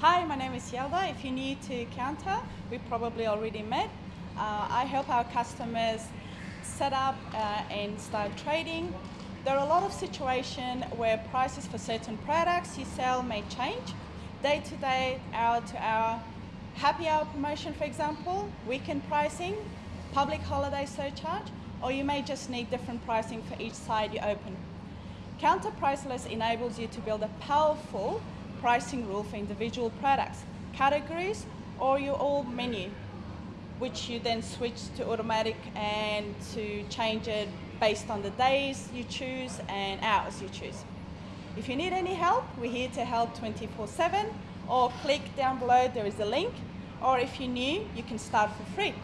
Hi, my name is Yelda. If you're new to Kounta, we probably already met. Uh, I help our customers set up uh, and start trading. There are a lot of situations where prices for certain products you sell may change. Day to day, hour to hour, happy hour promotion for example, weekend pricing, public holiday surcharge, or you may just need different pricing for each side you open. Kounta Priceless enables you to build a powerful pricing rule for individual products, categories, or your all menu, which you then switch to automatic and to change it based on the days you choose and hours you choose. If you need any help, we're here to help 24-7 or click down below, there is a link. Or if you're new, you can start for free.